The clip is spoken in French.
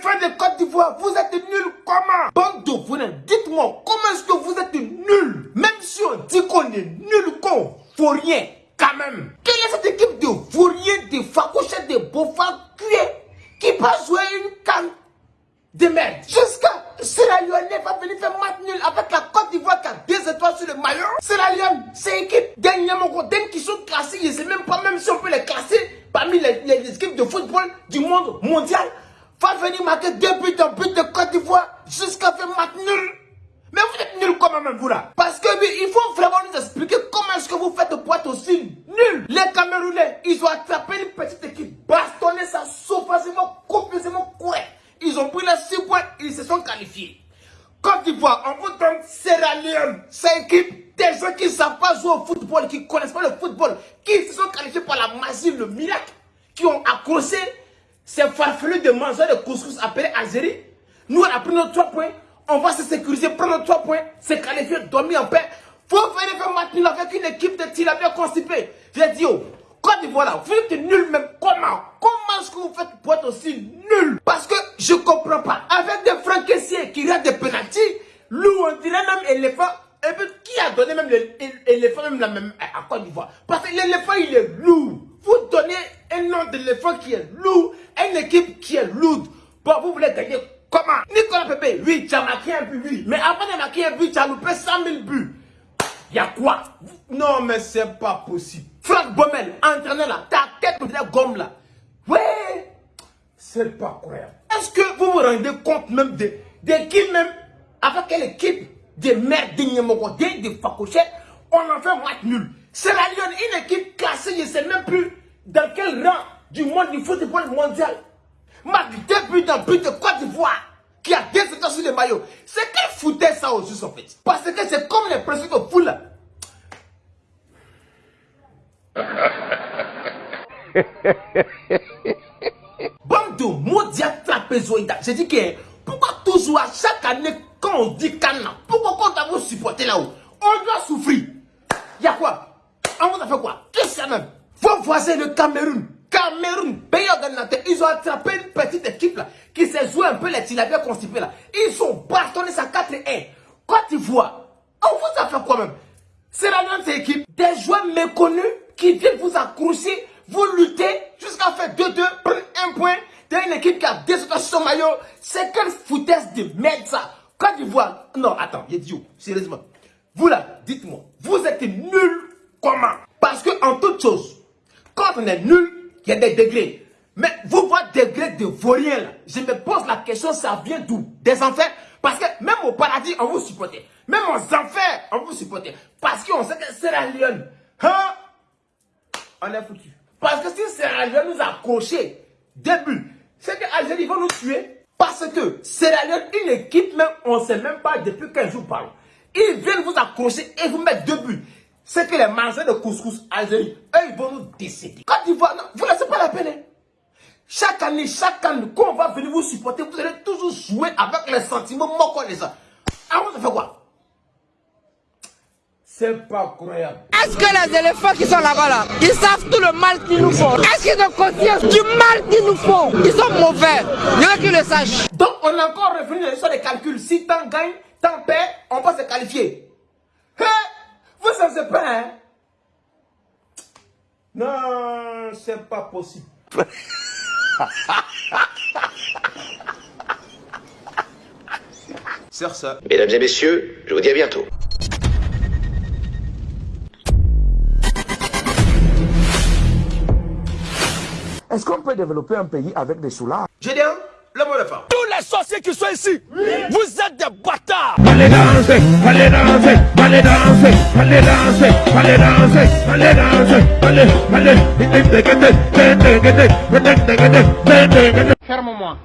l'éléphant de Côte d'Ivoire, vous êtes nuls comment Bande de dites-moi, comment est-ce que vous êtes nuls Même si on dit qu'on est nuls, qu'on faut rien, quand même. Quelle est cette équipe de vauriens, de facouchettes, de beaufs cuits qui va jouer une canne de merde? Jusqu'à Sierra Leone va venir faire match nul avec la Côte d'Ivoire qui a deux étoiles sur le maillot. Sierra Leone, c'est équipe dernièrement qui sont classées, je ne sais même pas même si on peut les classer parmi les équipes de football du monde mondial va venir marquer deux buts en but de Côte d'Ivoire jusqu'à faire match nul. Mais vous êtes nul comment même vous là Parce que il faut vraiment nous expliquer comment est-ce que vous faites pour être aussi nul. Les Camerounais, ils ont attrapé une petite équipe, bastonné ça sauvagement, complètement correct. Ils ont pris les 6 points, ils se sont qualifiés. Côte d'Ivoire, on vous donne Sierra Leone, c'est équipe des gens qui ne savent pas jouer au football, qui ne connaissent pas le football, qui se sont qualifiés par la magie, le miracle, qui ont accroché ces farfelus de manger de couscous appelés Algérie. Nous, on a pris nos 3 points, on va se sécuriser, prendre nos 3 points, se qualifier, dormir en paix. Faut venir faire match avec une équipe de bien constipée. J'ai dit, oh, Côte d'Ivoire vous êtes nul même comment? Comment est-ce que vous faites pour être aussi nul Parce que je comprends pas. Avec des francs caissiers qui regardent des pénalties, loup, on dirait même éléphant, qui a donné même l'éléphant même même à Côte d'Ivoire? Parce que l'éléphant, il est lourd. Vous donnez un nom d'éléphant qui est lourd, une équipe qui est lourde. Bon, vous voulez gagner comment Nicolas Pepe, oui, Mais avant de marquer un but, tu as loupé 100 000 buts. Il y a quoi? Non, mais c'est pas possible. Franck Bommel, entraîneur là, ta tête de la gomme là. Ouais, c'est pas croyable. Est-ce que vous vous rendez compte même de, de qui même, avec quelle équipe des mères dignement, des, des facochettes, on en fait un match nul. C'est la Lyon, une équipe classée, je ne sais même plus dans quel rang du monde du football mondial. Marque deux buts dans but de Côte d'Ivoire, qui a deux états sur les maillots. C'est qu'elle foutait ça au juste en fait? Parce que c'est comme les principes de foule là. Bande de maudits trapézoïdes. J'ai dit que pourquoi toujours à chaque année quand on dit Cana, pourquoi quand on vous supporter là-haut, on doit souffrir Il y a quoi? On vous a fait quoi? Qu'est-ce que même? Vos voisins le Cameroun, Cameroun, pays organisateur, ils ont attrapé une petite équipe là, qui s'est joué un peu les tilapia constipés là. Ils ont bastonné sa 4-1. Côte d'Ivoire, on vous a fait quoi même? C'est la même équipe, des joueurs méconnus qui viennent vous accrocher, vous lutter jusqu'à faire 2-2, prendre un point. T'as une équipe qui a sur son maillot. C'est quelle foutaise de merde ça Côte d'Ivoire. Non, attends, dit sérieusement. Vous là, dites-moi, vous êtes nul comment? Parce que en toute chose, quand on est nul, il y a des degrés. Mais vous voyez degrés de vaurien là. Je me pose la question, ça vient d'où? Des enfers? Parce que même au paradis, on vous supportait. Même aux enfers, on vous supportait. Parce qu'on sait que la lionne. Hein? On est foutu. Parce que si Sierra Leone nous a accroché, début, c'est que Algérie va nous tuer. Parce que Sierra Leone, une équipe même, on ne sait même pas depuis 15 jours par Ils viennent vous accrocher et vous mettre deux buts. C'est que les mangeurs de couscous Algérie, eux, ils vont nous décéder. Vous ne laissez pas la peine. Hein. Chaque année, chaque année, quand on va venir vous supporter, vous allez toujours jouer avec les sentiments moquants les gens. Ah, vous, ça fait quoi? C'est pas croyable. Est-ce que les éléphants qui sont là-bas, là, ils savent tout le mal qu'ils nous font? Est-ce qu'ils ont conscience du mal qu'ils nous font? Ils sont mauvais. Il y a qu'ils le sachent. Donc, on a encore revenu sur les calculs. Si tant gagne, tant perd, on peut se qualifier. Hein? Vous savez pas, hein? Non, c'est pas possible. Sœur ça. Mesdames et messieurs, je vous dis à bientôt. Est-ce qu'on peut développer un pays avec des soulards? Gédéon, le les sorciers qui sont ici, oui. vous êtes des bâtards. Allez danser, allez danser, allez danser, allez danser, allez danser, allez danser, allez, allez, Ferme-moi.